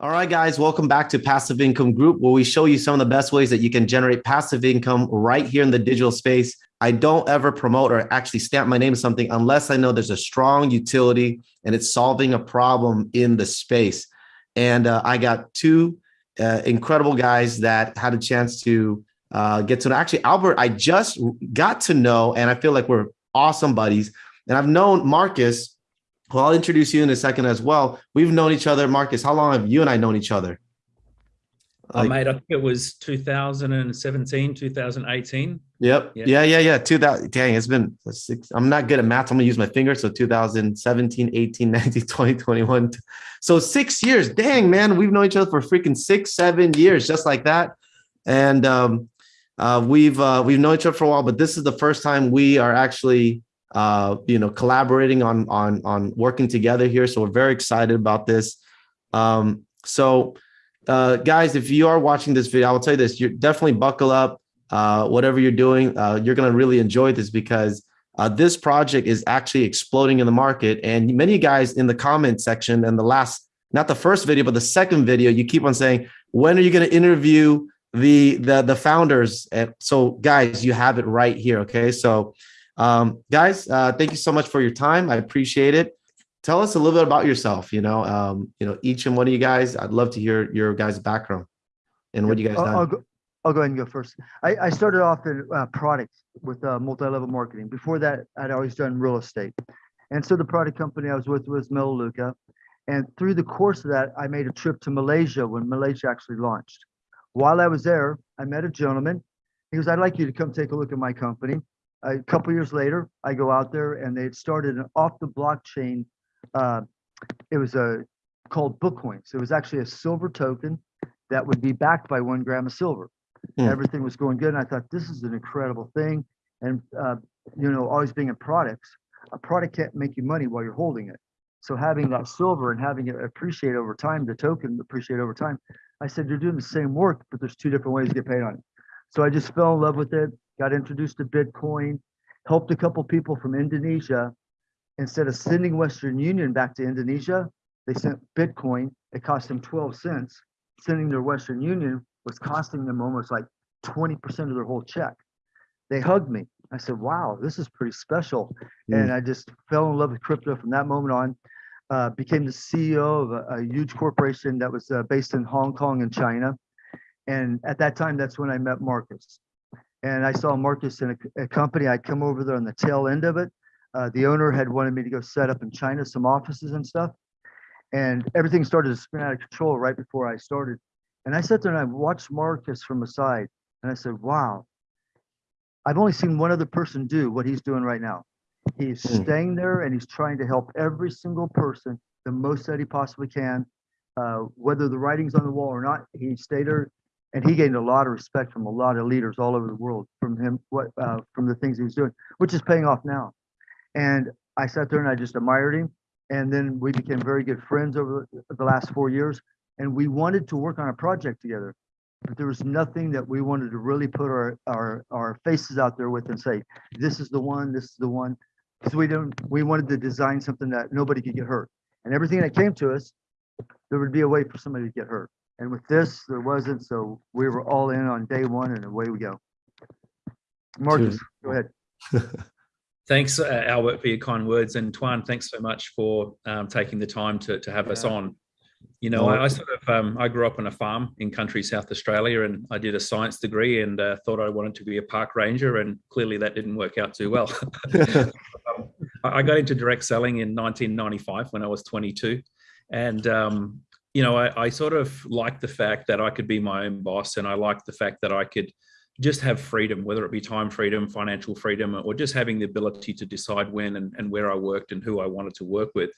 All right, guys, welcome back to Passive Income Group, where we show you some of the best ways that you can generate passive income right here in the digital space. I don't ever promote or actually stamp my name to something unless I know there's a strong utility and it's solving a problem in the space. And uh, I got two uh, incredible guys that had a chance to uh, get to know. Actually, Albert, I just got to know, and I feel like we're awesome buddies. And I've known Marcus well, I'll introduce you in a second as well. We've known each other, Marcus. How long have you and I known each other? Like, I made, I think it was 2017, 2018. Yep. Yeah. Yeah. Yeah. yeah. 2000. Dang, it's been six. I'm not good at math. I'm gonna use my fingers. So 2017, 18, 19, 20, 21. So six years. Dang, man. We've known each other for freaking six, seven years, just like that. And um, uh, we've uh, we've known each other for a while, but this is the first time we are actually uh, you know, collaborating on on on working together here. So we're very excited about this. Um, so, uh, guys, if you are watching this video, I will tell you this: you definitely buckle up. Uh, whatever you're doing, uh, you're going to really enjoy this because uh, this project is actually exploding in the market. And many guys in the comment section and the last, not the first video, but the second video, you keep on saying, when are you going to interview the the the founders? And so, guys, you have it right here. Okay, so um, guys, uh, thank you so much for your time. I appreciate it. Tell us a little bit about yourself. You know, um, you know, each and one of you guys. I'd love to hear your guys' background and what you guys I'll. I'll go, I'll go ahead and go first. I, I started off in uh, products with uh, multi-level marketing. Before that, I'd always done real estate. And so the product company I was with was Melaleuca. And through the course of that, I made a trip to Malaysia when Malaysia actually launched. While I was there, I met a gentleman. He goes, I'd like you to come take a look at my company a couple years later, I go out there and they had started an off the blockchain. Uh, it was a called Bookcoins. It was actually a silver token that would be backed by one gram of silver. Mm. Everything was going good, and I thought this is an incredible thing. And uh, you know, always being in products, a product can't make you money while you're holding it. So having that silver and having it appreciate over time, the token appreciate over time. I said, you're doing the same work, but there's two different ways to get paid on it. So I just fell in love with it got introduced to Bitcoin, helped a couple people from Indonesia. Instead of sending Western Union back to Indonesia, they sent Bitcoin. It cost them 12 cents. Sending their Western Union was costing them almost like 20% of their whole check. They hugged me. I said, wow, this is pretty special. Mm. And I just fell in love with crypto from that moment on. Uh, became the CEO of a, a huge corporation that was uh, based in Hong Kong and China. And at that time, that's when I met Marcus and I saw Marcus in a, a, company. I'd come over there on the tail end of it. Uh, the owner had wanted me to go set up in China some offices and stuff, and everything started to spin out of control right before I started. And I sat there and I watched Marcus from the side, and I said, "Wow, I've only seen one other person do what he's doing right now. He's mm. staying there and he's trying to help every single person the most that he possibly can, uh, whether the writing's on the wall or not. He stayed there and he gained a lot of respect from a lot of leaders all over the world from him what uh, from the things he was doing which is paying off now. And i sat there and i just admired him and then we became very good friends over the last four years and we wanted to work on a project together but there was nothing that we wanted to really put our our, our faces out there with and say this is the one this is the one because we don't we wanted to design something that nobody could get hurt. And everything that came to us there would be a way for somebody to get hurt and with this, there wasn't, so we were all in on day one and away we go. Marcus, go ahead. Thanks, uh, Albert, for your kind words. And Tuan, thanks so much for um, taking the time to, to have yeah. us on. You know, I, I, sort of, um, I grew up on a farm in country South Australia and I did a science degree and uh, thought I wanted to be a park ranger and clearly that didn't work out too well. I got into direct selling in 1995 when I was 22 and um, you know, I, I sort of like the fact that I could be my own boss and I like the fact that I could just have freedom, whether it be time freedom, financial freedom, or just having the ability to decide when and, and where I worked and who I wanted to work with.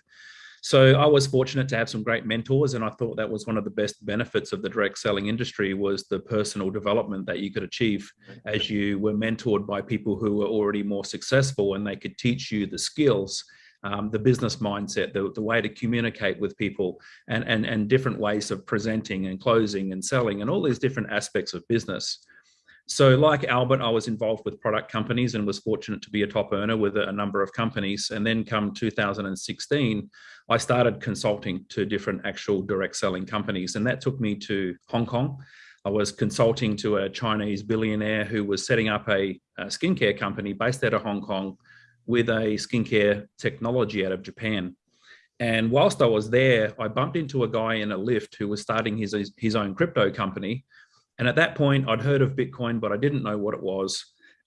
So I was fortunate to have some great mentors and I thought that was one of the best benefits of the direct selling industry was the personal development that you could achieve as you were mentored by people who were already more successful and they could teach you the skills um, the business mindset, the, the way to communicate with people and, and, and different ways of presenting and closing and selling and all these different aspects of business. So, like Albert, I was involved with product companies and was fortunate to be a top earner with a number of companies. And then, come 2016, I started consulting to different actual direct selling companies, and that took me to Hong Kong. I was consulting to a Chinese billionaire who was setting up a, a skincare company based out of Hong Kong with a skincare technology out of Japan. And whilst I was there, I bumped into a guy in a lift who was starting his, his own crypto company and at that point, I'd heard of Bitcoin, but I didn't know what it was.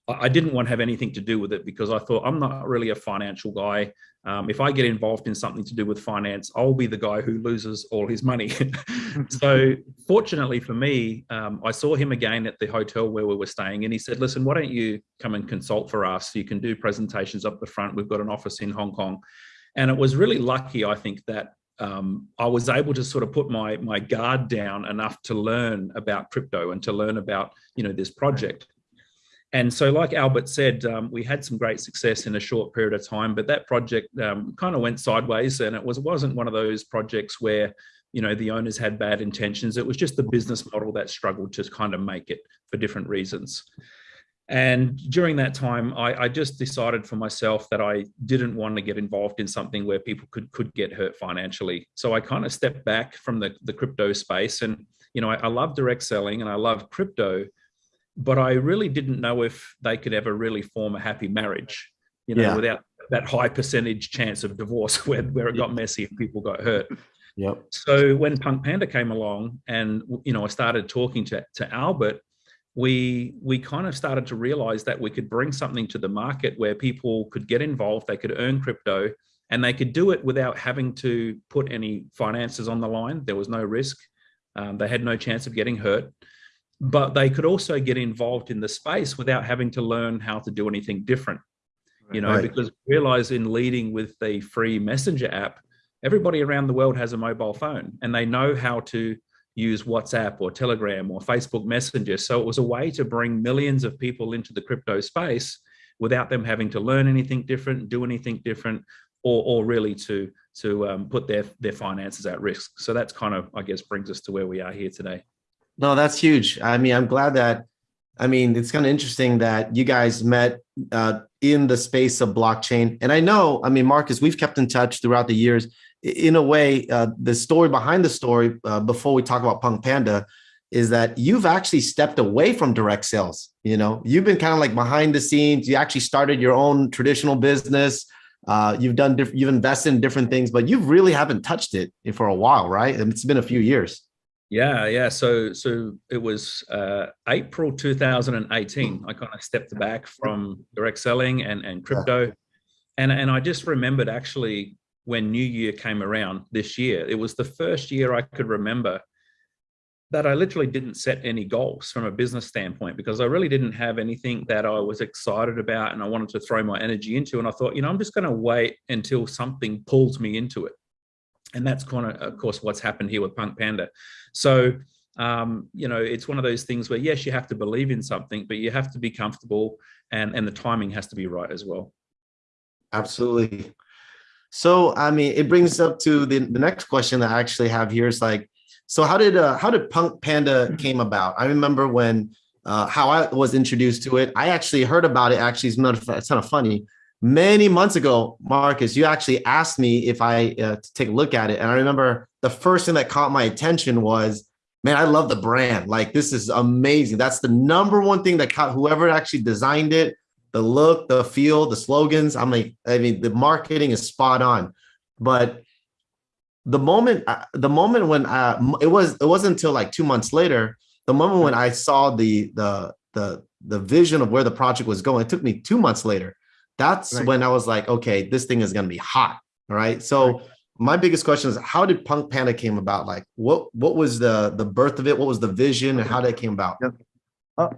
I didn't want to have anything to do with it because I thought I'm not really a financial guy. Um, if I get involved in something to do with finance, I'll be the guy who loses all his money. so, fortunately for me, um, I saw him again at the hotel where we were staying, and he said, "Listen, why don't you come and consult for us? You can do presentations up the front. We've got an office in Hong Kong." And it was really lucky, I think, that um, I was able to sort of put my my guard down enough to learn about crypto and to learn about you know this project. And so, like Albert said, um, we had some great success in a short period of time, but that project um, kind of went sideways, and it was wasn't one of those projects where you know the owners had bad intentions. It was just the business model that struggled to kind of make it for different reasons. And during that time, I, I, just decided for myself that I didn't want to get involved in something where people could could get hurt financially. So I kind of stepped back from the, the crypto space. And, you know, I, I love direct selling and I love crypto, but I really didn't know if they could ever really form a happy marriage, you know, yeah. without that high percentage chance of divorce where, where it got messy and people got hurt. Yep. So when Punk Panda came along and, you know, I started talking to, to Albert, we we kind of started to realize that we could bring something to the market where people could get involved they could earn crypto and they could do it without having to put any finances on the line there was no risk um, they had no chance of getting hurt but they could also get involved in the space without having to learn how to do anything different you know right. because realize in leading with the free messenger app everybody around the world has a mobile phone and they know how to use WhatsApp or Telegram or Facebook Messenger. So it was a way to bring millions of people into the crypto space without them having to learn anything different, do anything different, or, or really to to um, put their their finances at risk. So that's kind of, I guess, brings us to where we are here today. No, that's huge. I mean, I'm glad that. I mean, it's kind of interesting that you guys met uh, in the space of blockchain. And I know, I mean, Marcus, we've kept in touch throughout the years in a way, uh, the story behind the story, uh, before we talk about Punk Panda, is that you've actually stepped away from direct sales. You know, you've been kind of like behind the scenes. You actually started your own traditional business. Uh, you've done, you've invested in different things, but you really haven't touched it for a while, right? And it's been a few years. Yeah, yeah. So, so it was uh, April 2018. I kind of stepped back from direct selling and and crypto, yeah. and and I just remembered actually when New Year came around this year. It was the first year I could remember that I literally didn't set any goals from a business standpoint because I really didn't have anything that I was excited about and I wanted to throw my energy into. And I thought, you know, I'm just going to wait until something pulls me into it. And that's kind of, of course, what's happened here with Punk Panda. So, um, you know, it's one of those things where, yes, you have to believe in something, but you have to be comfortable and, and the timing has to be right as well. Absolutely. So, I mean, it brings up to the, the next question that I actually have here is like, so how did uh, how did Punk Panda mm-hmm. came about? I remember when uh, how I was introduced to it. I actually heard about it. Actually, it's not it's kind of funny. Many months ago, Marcus, you actually asked me if I uh, to take a look at it, and I remember the first thing that caught my attention was, man, I love the brand. Like this is amazing. That's the number one thing that caught whoever actually designed it the look, the feel, the slogans. I'm like, I mean, the marketing is spot on. But the moment, uh, the moment when I, uh, it was, it wasn't until like two months later, the moment when I saw the the the the vision of where the project was going. It took me two months later. That's right. when I was like, okay, this thing is going to be hot. All right. So right. my biggest question is, how did Punk Panda came about? Like, what what was the the birth of it? What was the vision, and how that came about? Yep.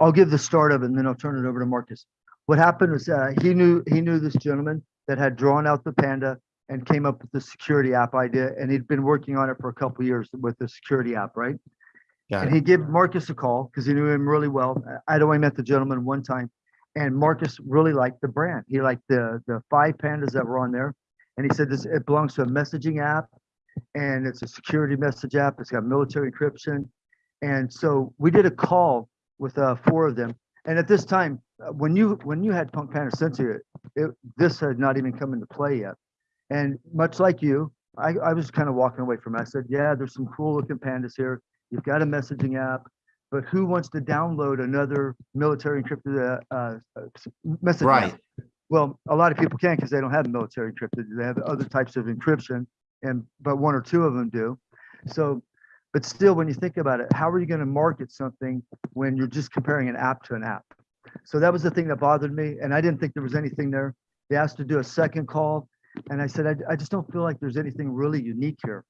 I'll give the start of it, and then I'll turn it over to Marcus what happened was uh, he knew he knew this gentleman that had drawn out the panda and came up with the security app idea, and he'd been working on it for a couple years with the security app, right? Got and it. he gave Marcus a call because he knew him really well. I'd only met the gentleman one time, and Marcus really liked the brand. He liked the the five pandas that were on there, and he said this it belongs to a messaging app, and it's a security message app. It's got military encryption, and so we did a call with uh, four of them And at this time, uh, when you, when you had Punk Panda sent Sensia, it, this had not even come into play yet. And much like you, I, I was kind of walking away from it. I said, yeah, there's some cool looking pandas here. You've got a messaging app, but who wants to download another military encrypted uh, messaging Right. Well, a lot of people can't because they don't have military encrypted. They have other types of encryption and, but one or two of them do. So, but still, when you think about it, how are you going to market something when you're just comparing an app to an app? So that was the thing that bothered me. And I didn't think there was anything there. They asked to do a second call. And I said, I, I just don't feel like there's anything really unique here.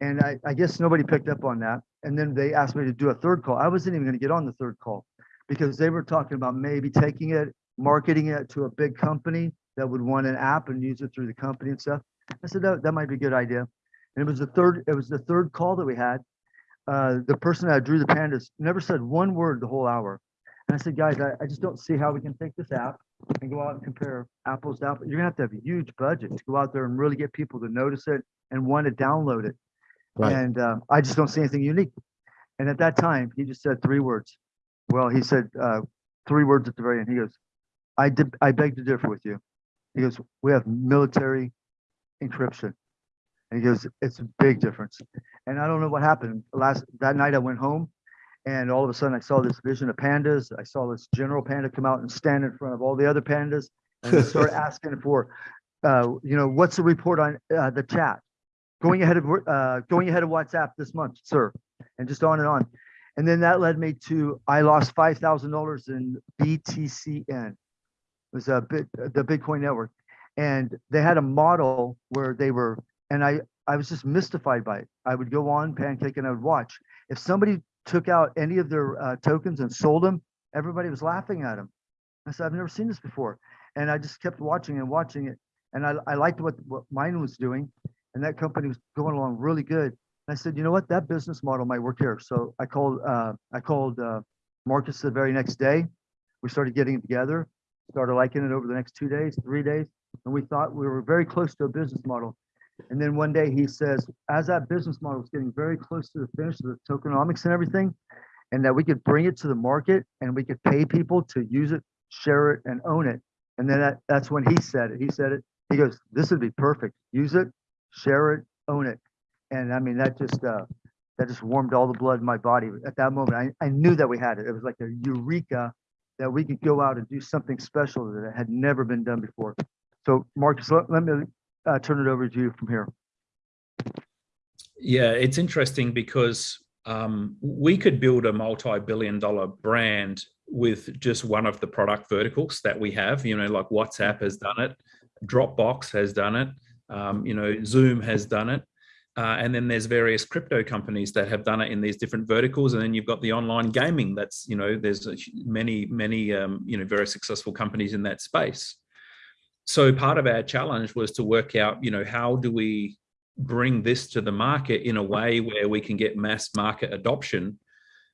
And I, I guess nobody picked up on that. And then they asked me to do a third call. I wasn't even going to get on the third call because they were talking about maybe taking it, marketing it to a big company that would want an app and use it through the company and stuff. I said, that, that might be a good idea. And it was the third, it was the third call that we had. Uh, the person that drew the pandas never said one word the whole hour. And I said, guys, I, I just don't see how we can take this app and go out and compare apples to apples. You're gonna have to have a huge budget to go out there and really get people to notice it and want to download it. Right. And uh, I just don't see anything unique. And at that time, he just said three words. Well, he said uh, three words at the very end. He goes, I did, I beg to differ with you. He goes, we have military encryption. And he goes, it's a big difference. And I don't know what happened. Last, that night I went home and all of a sudden I saw this vision of pandas. I saw this general panda come out and stand in front of all the other pandas and start asking for, uh, you know, what's the report on uh, the chat? Going ahead of, uh, going ahead of WhatsApp this month, sir, and just on and on. And then that led me to, I lost five thousand dollars in BTCN. It was a bit, the Bitcoin network. And they had a model where they were, and I, I was just mystified by it. I would go on Pancake and I would watch. If somebody took out any of their uh, tokens and sold them, everybody was laughing at them. I said, I've never seen this before. And I just kept watching and watching it. And I, I liked what, what mine was doing. And that company was going along really good. And I said, you know what, that business model might work here. So I called, uh, I called uh, Marcus the very next day. We started getting it together, started liking it over the next two days, three days. And we thought we were very close to a business model. And then one day he says, as that business model is getting very close to the finish of the tokenomics and everything, and that we could bring it to the market and we could pay people to use it, share it, and own it. And then that, that's when he said it. He said it. He goes, "This would be perfect. Use it, share it, own it." And I mean, that just uh, that just warmed all the blood in my body. At that moment, I, I knew that we had it. It was like a eureka that we could go out and do something special that had never been done before. So, Marcus, let, let me uh, turn it over to you from here. Yeah, it's interesting because um, we could build a multi-billion dollar brand with just one of the product verticals that we have, you know, like WhatsApp has done it, Dropbox has done it, um, you know, Zoom has done it. Uh, and then there's various crypto companies that have done it in these different verticals. And then you've got the online gaming that's, you know, there's many, many, um, you know, very successful companies in that space. So part of our challenge was to work out, you know, how do we bring this to the market in a way where we can get mass market adoption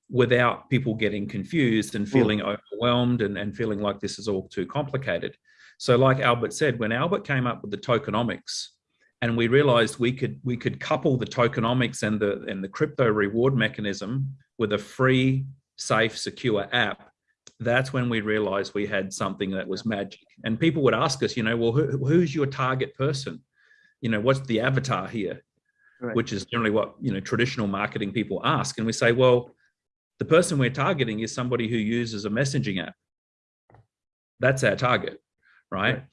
without people getting confused and feeling overwhelmed and, and feeling like this is all too complicated. So like Albert said, when Albert came up with the tokenomics and we realized we could we could couple the tokenomics and the and the crypto reward mechanism with a free, safe, secure app, that's when we realized we had something that was magic. And people would ask us, you know, well, who, who's your target person? You know, what's the avatar here? Right. Which is generally what, you know, traditional marketing people ask. And we say, well, the person we're targeting is somebody who uses a messaging app. That's our target, right? Right.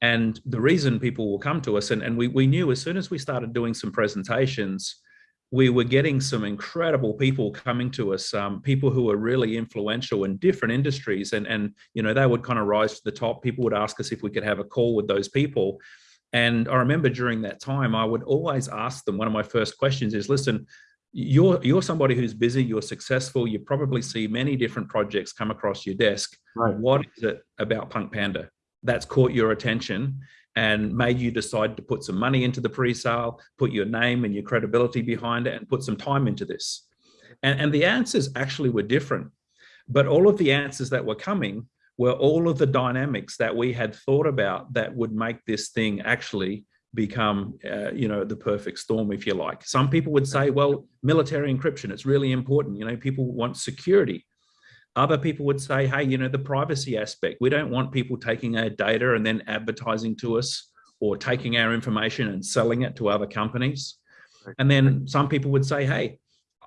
And the reason people will come to us, and, and we, we knew as soon as we started doing some presentations, we were getting some incredible people coming to us, um, people who were really influential in different industries. And, and, you know, they would kind of rise to the top. People would ask us if we could have a call with those people. And I remember during that time, I would always ask them, one of my first questions is, listen, you're, you're somebody who's busy, you're successful, you probably see many different projects come across your desk. Right. What is it about Punk Panda that's caught your attention and made you decide to put some money into the pre-sale, put your name and your credibility behind it and put some time into this? And, and the answers actually were different, but all of the answers that were coming were all of the dynamics that we had thought about that would make this thing actually become, uh, you know, the perfect storm, if you like. Some people would say, well, military encryption, it's really important. You know, people want security. Other people would say, hey, you know, the privacy aspect. We don't want people taking our data and then advertising to us or taking our information and selling it to other companies. And then some people would say, hey,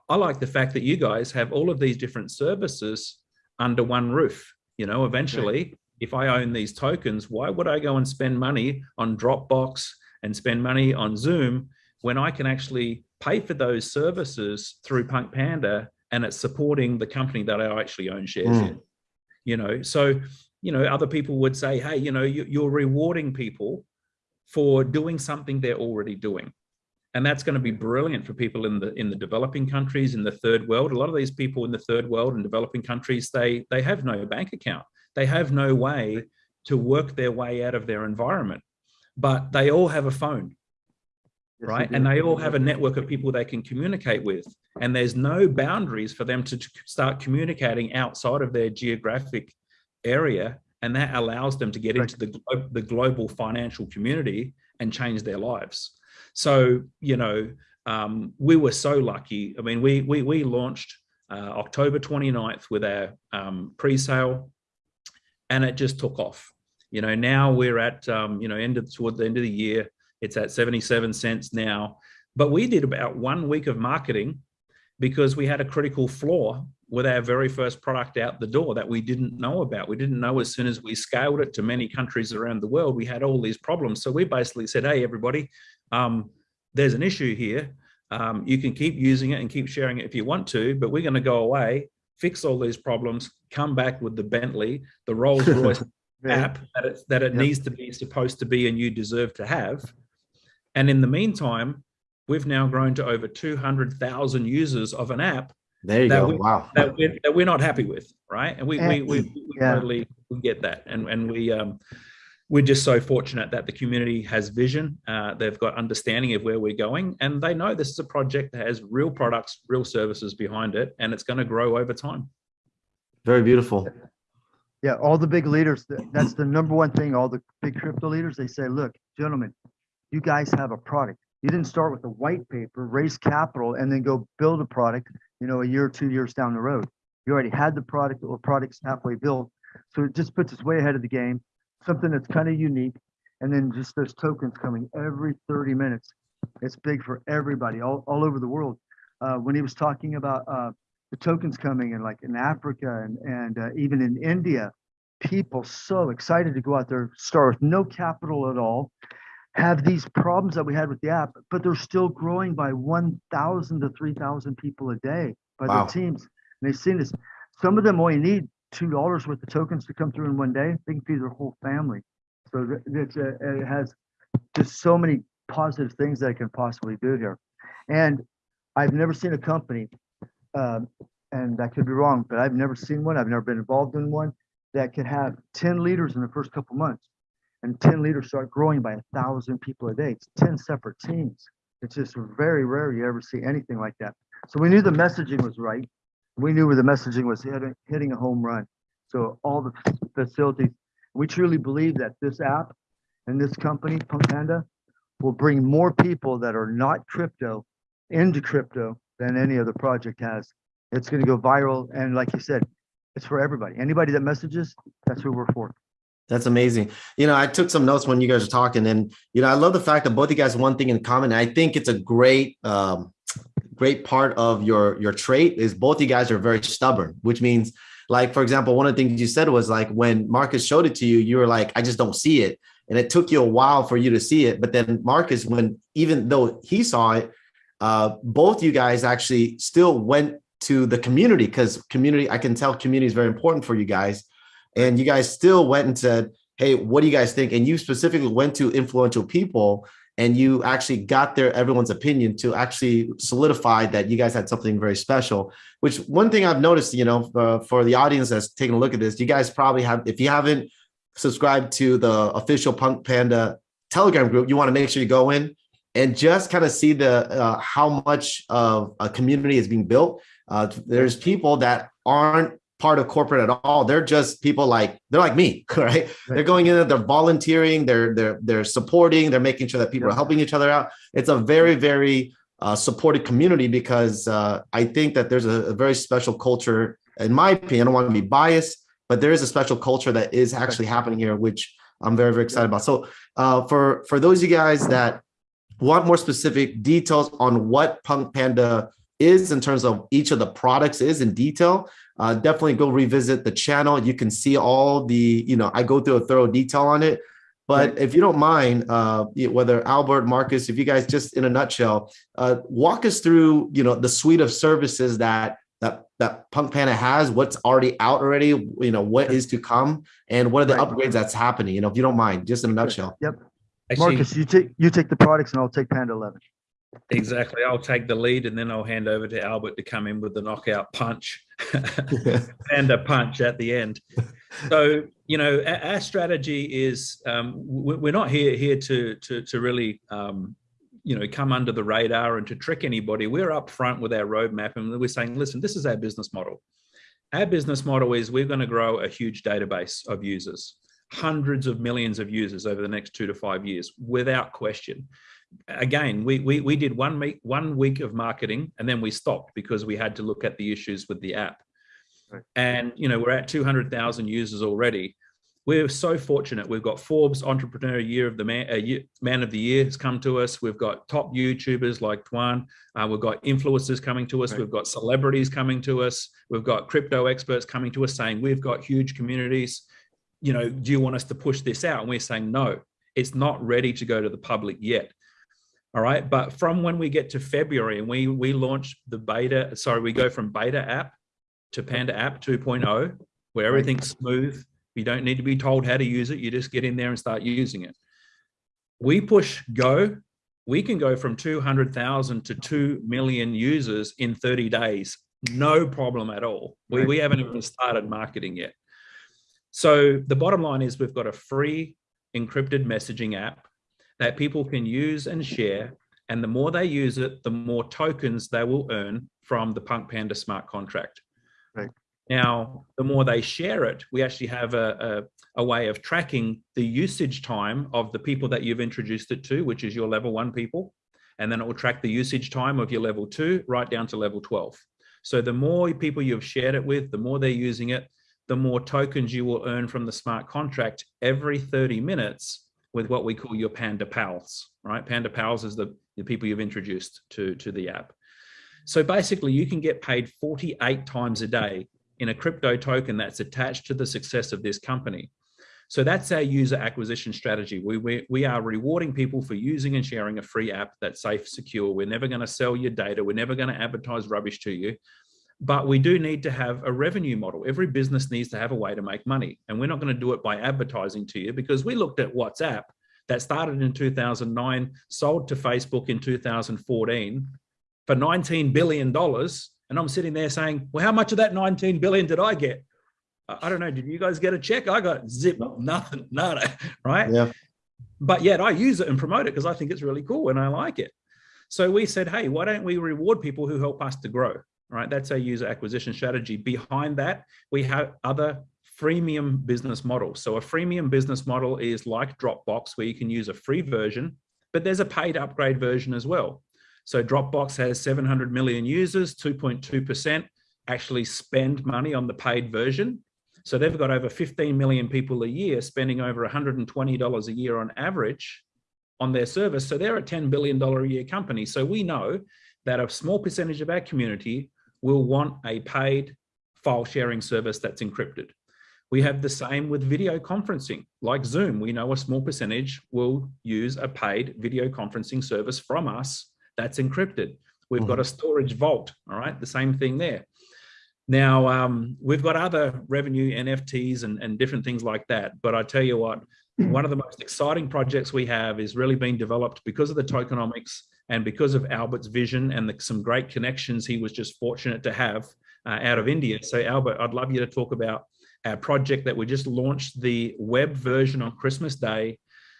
I like the fact that you guys have all of these different services under one roof. You know, eventually, if I own these tokens, why would I go and spend money on Dropbox and spend money on Zoom when I can actually pay for those services through Punk Panda and it's supporting the company that I actually own shares Mm. in? You know, so, you know, other people would say, hey, you know, you, you're rewarding people for doing something they're already doing. And that's going to be brilliant for people in the in the developing countries in the third world. A lot of these people in the third world and developing countries they they have no bank account. They have no way to work their way out of their environment. But they all have a phone right? and they all have a network of people they can communicate with. And there's no boundaries for them to start communicating outside of their geographic area. And that allows them to get Right. into the, glo- the global financial community and change their lives. So you know um, we were so lucky. I mean we we, we launched uh, october 29th with our um, pre-sale and it just took off. You know now we're at um, you know end of toward the end of the year it's at 77 cents now but we did about one week of marketing because we had a critical flaw with our very first product out the door that we didn't know about. We didn't know as soon as we scaled it to many countries around the world, we had all these problems. So we basically said, hey, everybody, um, there's an issue here. Um, you can keep using it and keep sharing it if you want to, but we're going to go away, fix all these problems, come back with the Bentley, the Rolls Royce Yeah. app that it, that it needs to be supposed to be and you deserve to have. And in the meantime, we've now grown to over 200,000 users of an app There you That go. we- wow. that we're, that we're not happy with, right? And we, we, And- we, we yeah. totally we get that. And, and we, um, we're just so fortunate that the community has vision. Uh, they've got understanding of where we're going and they know this is a project that has real products, real services behind it, and it's going to grow over time. Very beautiful. Yeah, all the big leaders, that's the number one thing, all the big crypto leaders, they say, look, gentlemen, you guys have a product. You didn't start with a white paper, raise capital, and then go build a product, you know, a year or two years down the road. You already had the product or products halfway built. So it just puts us way ahead of the game, something that's kind of unique. And then just those tokens coming every 30 minutes. It's big for everybody all, all over the world. Uh, when he was talking about uh, the tokens coming in like in Africa and, and uh, even in India, people so excited to go out there, start with no capital at all, have these problems that we had with the app, but they're still growing by 1,000 to 3,000 people a day by Wow. their teams. And they've seen this. Some of them only need $2 worth of tokens to come through in one day. They can feed their whole family. So it's, uh, it has just so many positive things that I can possibly do here. And I've never seen a company, um, and I could be wrong, but I've never seen one. I've never been involved in one that could have 10 leaders in the first couple months and 10 leaders start growing by a thousand people a day. It's 10 separate teams. It's just very rare you ever see anything like that. So we knew the messaging was right. We knew where the messaging was hitting, hitting a home run. So all the facilities, we truly believe that this app and this company, Punk Panda, will bring more people that are not crypto into crypto than any other project has. It's going to go viral. And like you said, it's for everybody. Anybody that messages, that's who we're for. That's amazing. You know, I took some notes when you guys were talking, and you know, I love the fact that both you guys one thing in common. I think it's a great, um, great part of your your trait is both you guys are very stubborn, which means, like for example, one of the things you said was like when Marcus showed it to you, you were like, I just don't see it, and it took you a while for you to see it. But then Marcus, when even though he saw it, uh, both you guys actually still went to the community because community, I can tell community is very important for you guys and you guys still went and said, "Hey, what do you guys think?" And you specifically went to influential people, and you actually got their everyone's opinion to actually solidify that you guys had something very special. Which one thing I've noticed, you know, uh, for the audience that's taking a look at this, you guys probably have, if you haven't subscribed to the official Punk Panda Telegram group, you want to make sure you go in and just kind of see the uh, how much of a community is being built. Uh, there's people that aren't part of corporate at all. They're just people like they're like me, right? They're going in, they're volunteering, they're they're they're supporting, they're making sure that people are helping each other out. It's a very very uh, supported community because uh, I think that there's a, a very special culture in my opinion, I don't want to be biased, but there is a special culture that is actually happening here, which I'm very, very excited about. So uh, for, for those of you guys that want more specific details on what Punk Panda is in terms of each of the products is in detail, uh, definitely go revisit the channel. You can see all the, you know, I go through a thorough detail on it. But if you don't mind, uh, whether Albert, Marcus, if you guys just in a nutshell, uh, walk us through, you know, the suite of services that that that Punk Panda has, what's already out already, you know, what is to come, and what are the Right. upgrades that's happening. You know, if you don't mind, just in a nutshell. Yep. Actually, Marcus, you take, you take the products and I'll take Panda 11. Exactly. I'll take the lead and then I'll hand over to Albert to come in with the knockout punch and a punch at the end. So, you know, our, strategy is um, we- we're not here here to to to really um, you know come under the radar and to trick anybody. We're up front with our roadmap and we're saying, listen, this is our business model. Our business model is we're going to grow a huge database of users, hundreds of millions of users over the next two to five years, without question. Again, we we we did one week one week of marketing and then we stopped because we had to look at the issues with the app. Right. And you know we're at two hundred thousand users already. We're so fortunate. We've got Forbes Entrepreneur Year of the Man, uh, Year- Man of the Year has come to us. We've got top YouTubers like Tuan. Uh, we've got influencers coming to us. Right. We've got celebrities coming to us. We've got crypto experts coming to us saying we've got huge communities. You know, do you want us to push this out? And we're saying no, it's not ready to go to the public yet. All right, but from when we get to February and we we launch the beta, sorry, we go from beta app to Panda app 2.0, where everything's smooth. You don't need to be told how to use it. You just get in there and start using it. We push go, we can go from 200,000 to 2 million users in 30 days. No problem at all. We, we haven't even started marketing yet. So the bottom line is we've got a free encrypted messaging app that people can use and share. And the more they use it, the more tokens they will earn from the Punk Panda smart contract. Right. Now, the more they share it, we actually have a, a, a way of tracking the usage time of the people that you've introduced it to, which is your level one people. And then it will track the usage time of your level two right down to level 12. So the more people you've shared it with, the more they're using it, the more tokens you will earn from the smart contract every 30 minutes with what we call your Panda Pals, right? Panda Pals is the, the people you've introduced to, to the app. So basically you can get paid 48 times a day in a crypto token that's attached to the success of this company. So that's our user acquisition strategy. We, we, we are rewarding people for using and sharing a free app that's safe, secure. We're never going to sell your data. We're never going to advertise rubbish to you. But we do need to have a revenue model. Every business needs to have a way to make money. And we're not going to do it by advertising to you because we looked at WhatsApp that started in 2009, sold to Facebook in 2014 for $19 billion. And I'm sitting there saying, well, how much of that 19 billion did I get? I I don't know. Did you guys get a check? I got zip, nothing, nada, right? Yeah. But yet I use it and promote it because I think it's really cool and I like it. So we said, hey, why don't we reward people who help us to grow? Right. That's our user acquisition strategy. Behind that, we have other freemium business models. So a freemium business model is like Dropbox, where you can use a free version, but there's a paid upgrade version as well. So Dropbox has 700 million users, 2.2% actually spend money on the paid version. So they've got over 15 million people a year spending over $120 a year on average on their service. So they're a $10 billion a year company. So we know that a small percentage of our community will want a paid file sharing service that's encrypted. We have the same with video conferencing, like Zoom. We know a small percentage will use a paid video conferencing service from us that's encrypted. We've got a storage vault, all right, the same thing there. Now, um, we've got other revenue NFTs and, and different things like that. But I tell you what, one of the most exciting projects we have is really being developed because of the tokenomics and because of Albert's vision and the, some great connections he was just fortunate to have uh, out of India. So Albert, I'd love you to talk about our project that we just launched the web version on Christmas Day.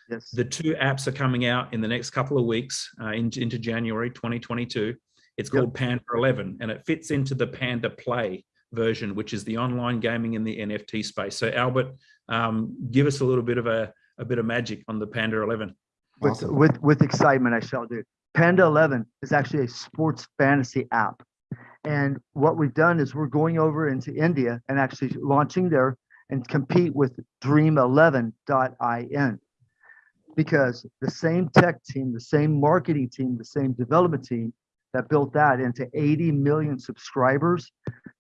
Yes. The two apps are coming out in the next couple of weeks uh, in, into January 2022. It's Yep. called Panda 11 and it fits into the Panda Play version, which is the online gaming in the NFT space. So Albert, um, give us a little bit of a, a bit of magic on the Panda 11. With, Awesome. with, with excitement, I shall do. Panda 11 is actually a sports fantasy app. And what we've done is we're going over into India and actually launching there and compete with dream11.in. Because the same tech team, the same marketing team, the same development team that built that into 80 million subscribers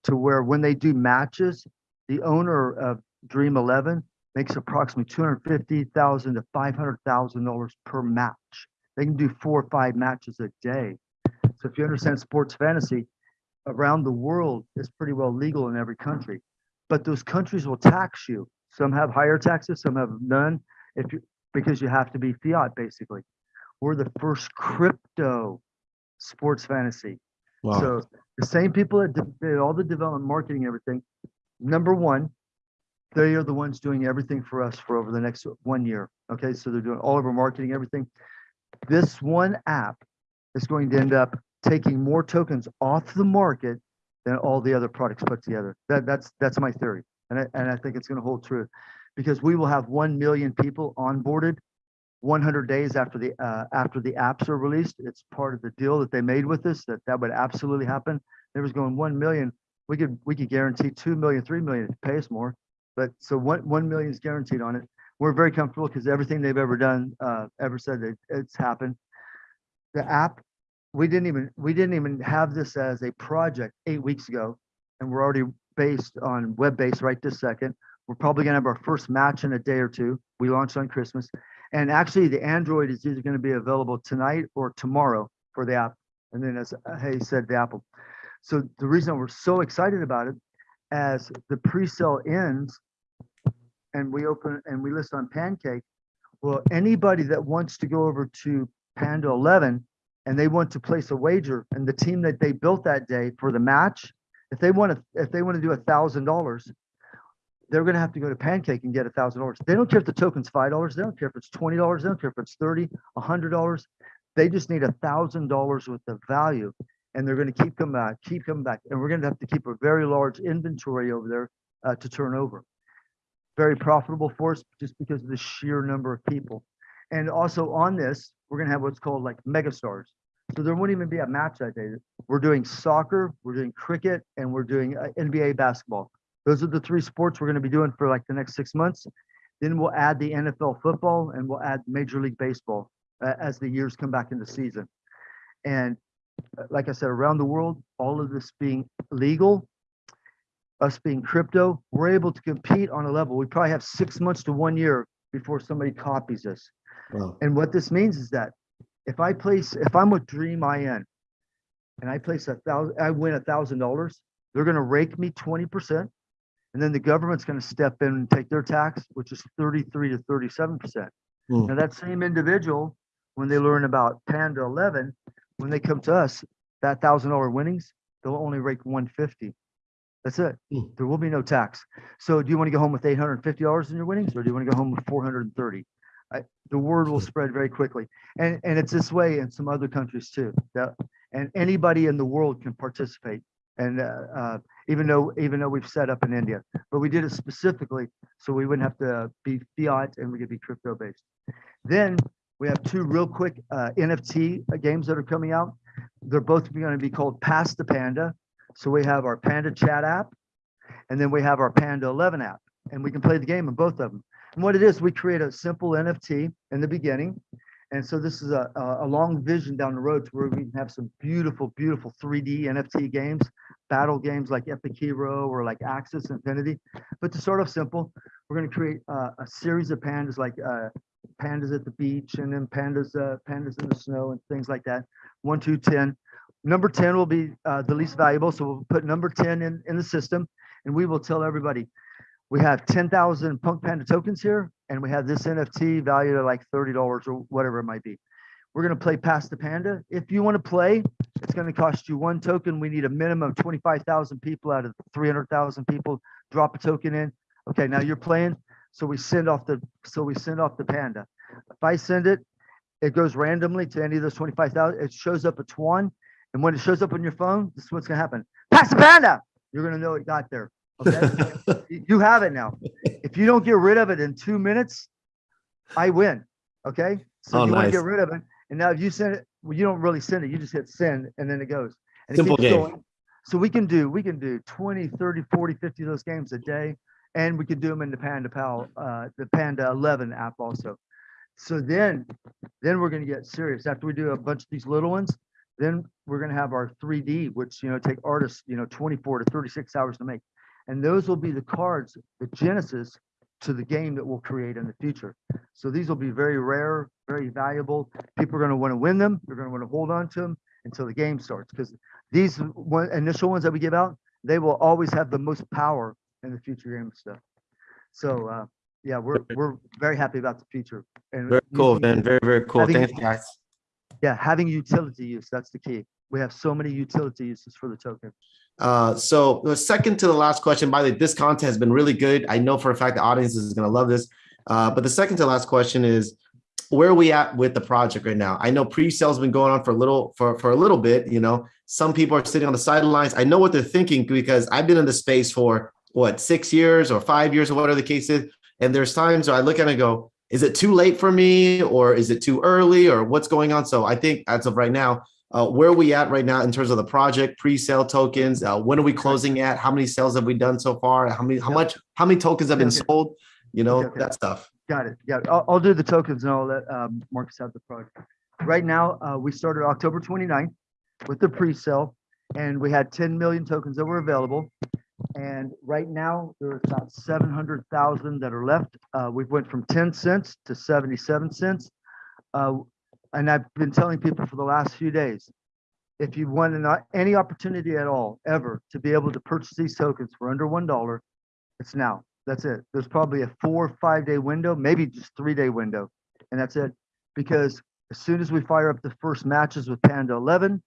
to where when they do matches, the owner of Dream 11 makes approximately 250,000 to 500,000 dollars per match. They can do four or five matches a day. So if you understand sports fantasy, around the world is pretty well legal in every country. But those countries will tax you. Some have higher taxes, some have none. If you because you have to be fiat basically. We're the first crypto sports fantasy. Wow. So the same people that did did all the development, marketing, everything. Number one, they are the ones doing everything for us for over the next one year. Okay, so they're doing all of our marketing, everything. This one app is going to end up taking more tokens off the market than all the other products put together. That that's that's my theory, and I, and I think it's going to hold true, because we will have one million people onboarded 100 days after the uh, after the apps are released. It's part of the deal that they made with us that that would absolutely happen. There was going 1 million. We could we could guarantee 2 million, 3 million if you pay us more. But so 1 1 million is guaranteed on it. We're very comfortable because everything they've ever done, uh, ever said that it's happened. The app, we didn't even we didn't even have this as a project eight weeks ago, and we're already based on web based right this second. We're probably gonna have our first match in a day or two. We launched on Christmas. And actually, the Android is either going to be available tonight or tomorrow for the app. And then, as Hey said, the Apple. So the reason we're so excited about it, as the pre-sale ends, and we open and we list on Pancake, well, anybody that wants to go over to Panda 11 and they want to place a wager, and the team that they built that day for the match, if they want to, if they want to do a thousand dollars, they're gonna have to go to Pancake and get a thousand dollars. They don't care if the token's five dollars, they don't care if it's twenty dollars, they don't care if it's thirty, a hundred dollars. They just need a thousand dollars worth of value. And they're gonna keep coming back, keep coming back, and we're gonna have to keep a very large inventory over there uh, to turn over. Very profitable for us just because of the sheer number of people. And also on this, we're gonna have what's called like mega stars. So there won't even be a match that day. We're doing soccer, we're doing cricket, and we're doing uh, NBA basketball. Those are the three sports we're going to be doing for like the next six months. Then we'll add the NFL football and we'll add Major League Baseball uh, as the years come back into season. And uh, like I said, around the world, all of this being legal, us being crypto, we're able to compete on a level. We probably have six months to one year before somebody copies us. Wow. And what this means is that if I place, if I'm with Dream IN and I place a thousand, I win a thousand dollars, they're gonna rake me twenty percent. And then the government's gonna step in and take their tax, which is thirty-three to thirty-seven percent. Hmm. Now that same individual, when they learn about Panda eleven, when they come to us, that thousand dollar winnings, they'll only rake one fifty. That's it. Hmm. There will be no tax. So do you want to go home with eight hundred and fifty dollars in your winnings, or do you want to go home with four hundred and thirty? I, the word will spread very quickly. And, and it's this way in some other countries too. That, and anybody in the world can participate. And, uh, uh, even though, even though we've set up in India, but we did it specifically so we wouldn't have to be fiat and we could be crypto based. Then we have two real quick, uh, NFT games that are coming out. They're both going to be called Pass the Panda. So we have our Panda chat app and then we have our Panda 11 app and we can play the game in both of them. And what it is, we create a simple NFT in the beginning. And so this is a, a, long vision down the road to where we can have some beautiful, beautiful 3D NFT games, battle games like Epic Hero or like Axie Infinity. But to start off simple, we're going to create a series of pandas like uh, pandas at the beach and then pandas, uh, pandas in the snow and things like that. One, two, 10. Number 10 will be uh, the least valuable. So we'll put number 10 in, in the system and we will tell everybody, we have 10,000 Punk Panda tokens here, and we have this NFT valued at like $30 or whatever it might be. We're going to play Pass the Panda. If you want to play, it's going to cost you one token. We need a minimum of 25,000 people out of 300,000 people. Drop a token in. Okay, now you're playing. So we send off the so we send off the panda. If I send it, it goes randomly to any of those 25,000. It shows up at Tuan. And when it shows up on your phone, this is what's going to happen. Pass the panda. You're going to know it got there. Okay. You- have it now. If you don't get rid of it in two minutes, I win. Okay. So Oh, you want to get rid of it. And now if you send it, well, you don't really send it. You just hit send and then it goes. And Simple game. going. So we can do, we can do 20, 30, 40, 50 of those games a day. And we can do them in the Panda Pal, uh, the Panda 11 app also. So then, then we're gonna get serious. After we do a bunch of these little ones, then we're gonna have our 3D, which, you know, take artists, you know, 24 to 36 hours to make. And those will be the cards, the genesis to the game that we'll create in the future. So these will be very rare, very valuable. People are going to want to win them. They're going to want to hold on to them until the game starts because these one, initial ones that we give out, they will always have the most power in the future game stuff. So uh, yeah, we're we're very happy about the future. And Very cool, man. Very, very cool. having- Thanks, guys. Yeah, having utility use, that's the key. We have so many utility uses for the token. Uh, so the second to the last question, by the way, this content has been really good. I know for a fact the audience is going to love this. Uh, but the second to last question is, where are we at with the project right now? I know pre-sale's been going on for a little for for a little bit. You know, some people are sitting on the sidelines. I know what they're thinking because I've been in the space for what six years or five years or whatever the case is. And there's times where I look at it and go, is it too late for me or is it too early or what's going on? So I think as of right now, uh, where are we at right now in terms of the project pre-sale tokens? Uh, when are we closing at? How many sales have we done so far? How many, how much, how many tokens have been Okay, sold? You know, Okay, okay. that stuff. Got it. Yeah, I'll, I'll do the tokens and I'll let um, Marcus have the product. Right now, uh, we started October 29th with the pre-sale and we had 10 million tokens that were available. And right now, there's about 700,000 that are left. Uh, we went from 10 cents to 77 cents. Uh, and I've been telling people for the last few days, if you want an, any opportunity at all, ever, to be able to purchase these tokens for under $1, it's now. That's it. There's probably a four or five day window, maybe just three day window. And that's it. Because as soon as we fire up the first matches with Panda 11,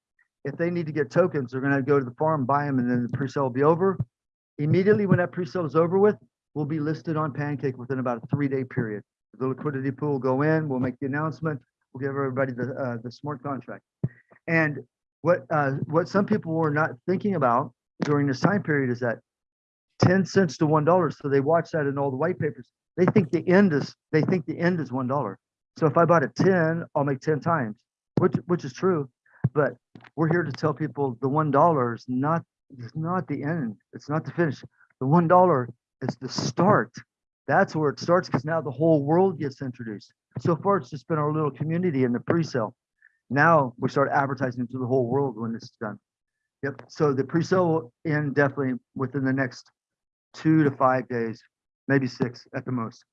if they need to get tokens, they're going to go to the farm, buy them, and then the pre-sale will be over. Immediately when that pre-sale is over with, we'll be listed on Pancake within about a three day period. The liquidity pool will go in, we'll make the announcement, we'll give everybody the, uh, the smart contract. And what, uh, what some people were not thinking about during this time period is that 10 cents to one dollar. So they watch that in all the white papers. They think the end is they think the end is one dollar. So if I bought at 10, I'll make 10 times, which which is true. But we're here to tell people the one dollar is not is not the end. It's not the finish. The one dollar is the start. That's where it starts because now the whole world gets introduced. So far, it's just been our little community in the pre-sale. Now we start advertising to the whole world when this is done. Yep. So the pre-sale will end definitely within the next two to five days, maybe six at the most.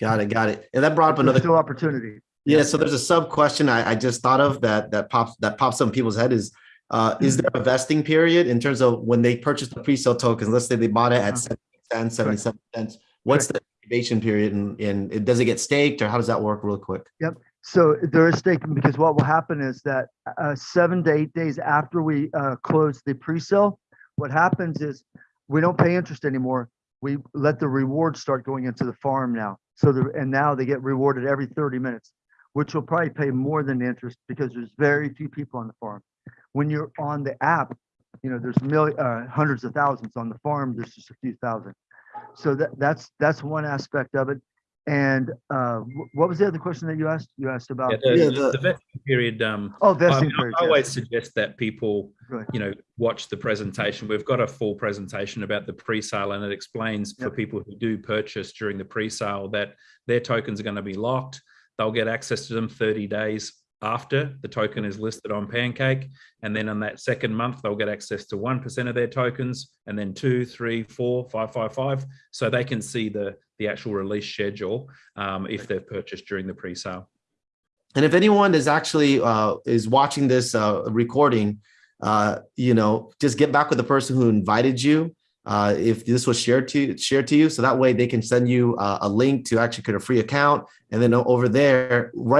Got it. Got it. And that brought up another still opportunity. Yeah, so there's a sub question I, I just thought of that that pops that pops up in people's head is uh is there a vesting period in terms of when they purchase the pre-sale tokens? Let's say they bought it at Uh-huh. 70 cents, 77 cents. What's the incubation period and, and it- does it get staked or how does that work real quick? Yep. So there is staking because what will happen is that uh, seven to eight days after we uh, close the pre-sale, what happens is we don't pay interest anymore. We let the rewards start going into the farm now. So the, and now they get rewarded every 30 minutes, which will probably pay more than the interest because there's very few people on the farm. When you're on the app, you know, there's million, uh, hundreds of thousands on the farm. There's just a few thousand. So that, that's, that's one aspect of it. And uh, what was the other question that you asked? You asked about, Yeah, the, Yeah, the, the- the vesting period, um, oh, I, vesting mean, I periods. yes. always suggest that people, Right. you know, watch the presentation. We've got a full presentation about the pre-sale and it explains for people who do purchase during the pre-sale that their tokens are going to be locked. They'll get access to them 30 days after the token is listed on Pancake. And then on that second month, they'll get access to 1% of their tokens and then two, three, four, five, five, five. So they can see the, the actual release schedule um, if they've purchased during the pre-sale. And if anyone is actually uh is watching this uh recording, uh, you know, just get back with the person who invited you. Uh, if this was shared to shared to you, so that way they can send you uh, a link to actually create a free account, and then over there, right